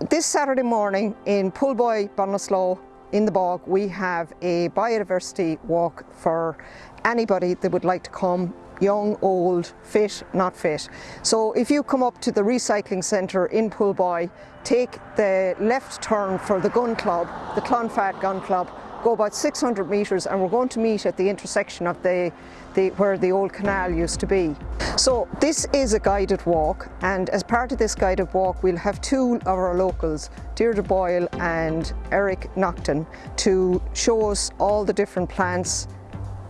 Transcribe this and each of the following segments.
this Saturday morning in Pullboy, Ballinasloe, in the bog, we have a biodiversity walk for anybody that would like to come young, old, fit, not fit. So if you come up to the recycling centre in Pullboy, take the left turn for the gun club, the Clonfad Gun Club, go about 600 metres and we're going to meet at the intersection of the, the, where the old canal used to be. So this is a guided walk and as part of this guided walk we'll have two of our locals, Deirdre Boyle and Eric Nocton, to show us all the different plants,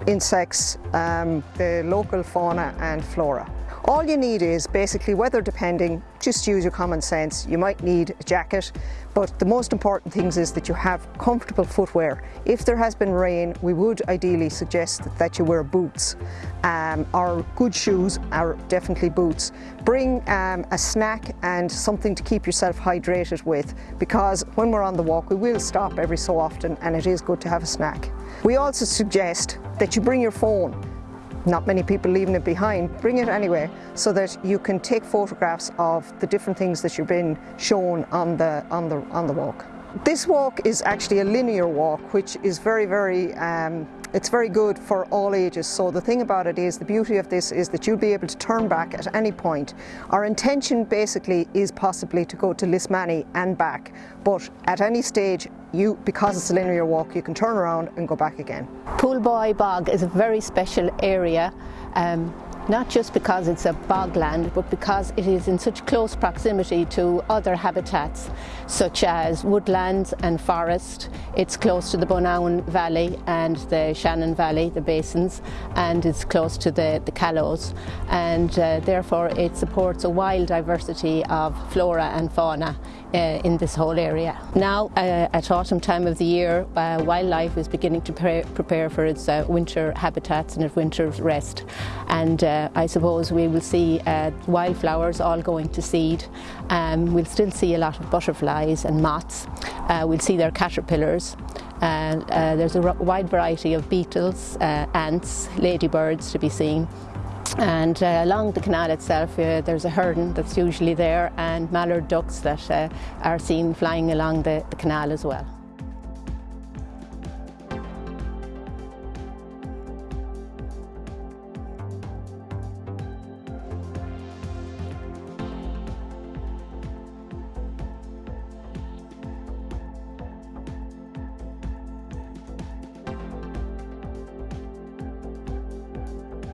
insects, um, the local fauna and flora. All you need is basically weather depending, just use your common sense. You might need a jacket, but the most important things is that you have comfortable footwear. If there has been rain, we would ideally suggest that you wear boots. Um, or good shoes are definitely boots. Bring um, a snack and something to keep yourself hydrated with because when we're on the walk we will stop every so often and it is good to have a snack. We also suggest that you bring your phone not many people leaving it behind, bring it anyway so that you can take photographs of the different things that you've been shown on the, on the, on the walk. This walk is actually a linear walk which is very, very um, it's very good for all ages. So the thing about it is, the beauty of this is that you'll be able to turn back at any point. Our intention basically is possibly to go to Lismany and back, but at any stage, you, because it's a linear walk, you can turn around and go back again. Poolboy Bog is a very special area. Um, not just because it's a bogland, but because it is in such close proximity to other habitats, such as woodlands and forest. It's close to the Bonaun Valley and the Shannon Valley, the basins, and it's close to the, the Callows. And uh, therefore it supports a wild diversity of flora and fauna uh, in this whole area. Now, uh, at autumn time of the year, uh, wildlife is beginning to pre prepare for its uh, winter habitats and its winter rest. And uh, I suppose we will see wildflowers all going to seed. Um, we'll still see a lot of butterflies and moths. Uh, we'll see their caterpillars. Uh, there's a wide variety of beetles, uh, ants, ladybirds to be seen. And uh, along the canal itself uh, there's a heron that's usually there and mallard ducks that uh, are seen flying along the, the canal as well.